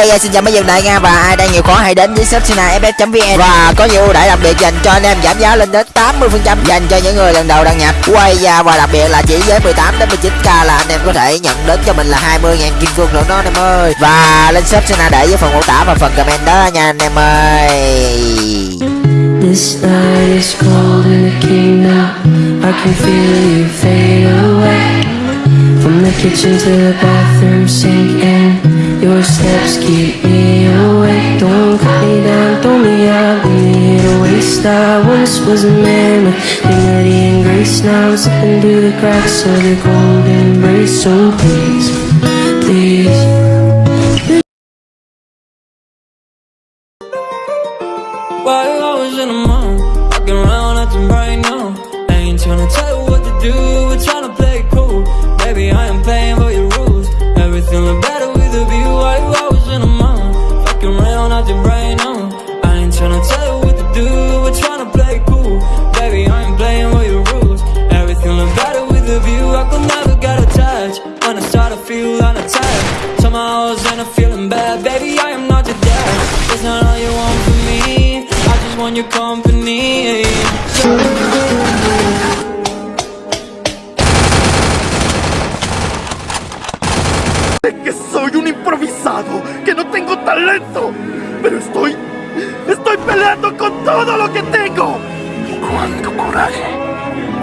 Hey, dạ, xin chào mấy dân đại Nga và ai đang nhiều khó hãy đến với shop FF.vn và có nhiều ưu đãi đặc biệt dành cho anh em giảm giá lên đến 80% dành cho những người lần đầu đăng nhập. Quay ra và đặc biệt là chỉ với 18 đến 19k là anh em có thể nhận đến cho mình là 20.000 kim cương nữa đó anh em ơi. Và lên shop Sina để với phần mô tả và phần comment đó nha anh em ơi. This night is cold and it came now I can feel you fade away. From the kitchen to the bathroom sink and Your steps keep me awake. Don't cut me down, throw me out, leave me to waste. I once was a man with dignity and grace. Now I'm slipping through the cracks of the cold embrace So please, please. To do, we're tryna play it cool. Baby, I am playing by your rules. Everything look better a view. While I was in the mall, walking around acting right now. I ain't tryna tell you what to do, we're tryna play cool. Baby, I am playing with your rules. Everything look better with a view. I could never get attached when I start to feel unattached. Somehow I was in a feeling bad, baby. I am not your dad. That's not all you want from me. I just want your company. soy un talento, pero estoy, estoy peleando con todo lo que tengo. ¡Cuánto coraje!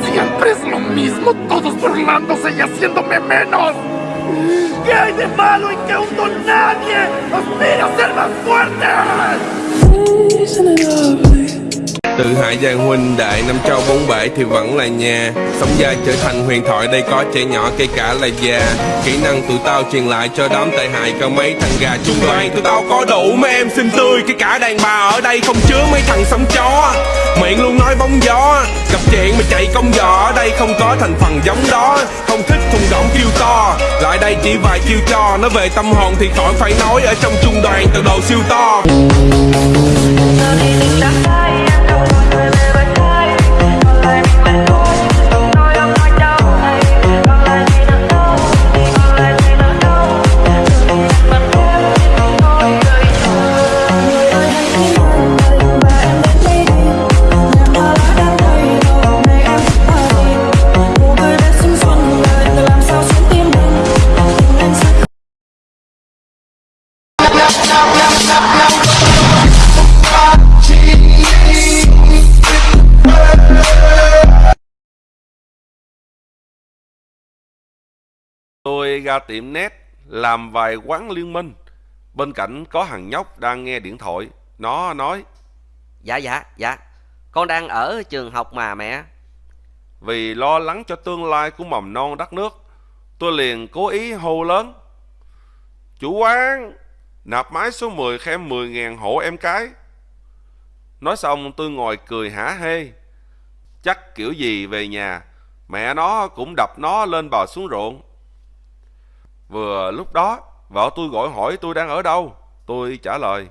Siempre es lo mismo, todos burlándose y haciéndome menos. ¿Qué hay de malo en que un don nadie aspira a ser más fuerte? Từ hải giang huynh đại năm châu bốn bể thì vẫn là nhà. Sống gia trở thành huyền thoại, đây có trẻ nhỏ cây cả là già. Kỹ năng tụi tao truyền lại cho đám tệ hại, có mấy thằng gà chung đoàn Tụi tao có đủ mấy em xinh tươi Cái cả đàn bà ở đây không chứa mấy thằng sống chó. Miệng luôn nói bóng gió, Gặp chuyện mà chạy công giỏ Ở đây không có thành phần giống đó, Không thích thùng động kêu to. Lại đây chỉ vài chiêu cho, Nói về tâm hồn thì khỏi phải nói Ở trong trung đoàn từ đồ siêu to. Tôi ra tiệm net làm vài quán liên minh. Bên cạnh có thằng nhóc đang nghe điện thoại. Nó nói Dạ dạ dạ Con đang ở trường học mà mẹ vì lo lắng cho tương lai của mầm non đất nước. Tôi liền cố ý hô lớn. Chủ quán, nạp máy số 10 khen 10.000 hộ em cái. Nói xong tôi ngồi cười hả hê. Chắc kiểu gì về nhà, mẹ nó cũng đập nó lên bò xuống ruộng. Vừa lúc đó, vợ tôi gọi hỏi tôi đang ở đâu. Tôi trả lời,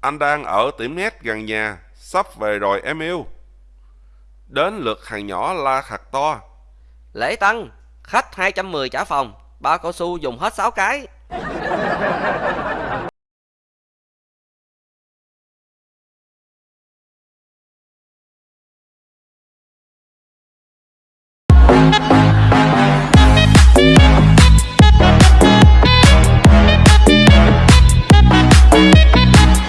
anh đang ở tiệm nét gần nhà, sắp về rồi em yêu. Đến lượt thằng nhỏ la khặt to. Lễ tăng Khách 210 trả phòng Bao cao su dùng hết 6 cái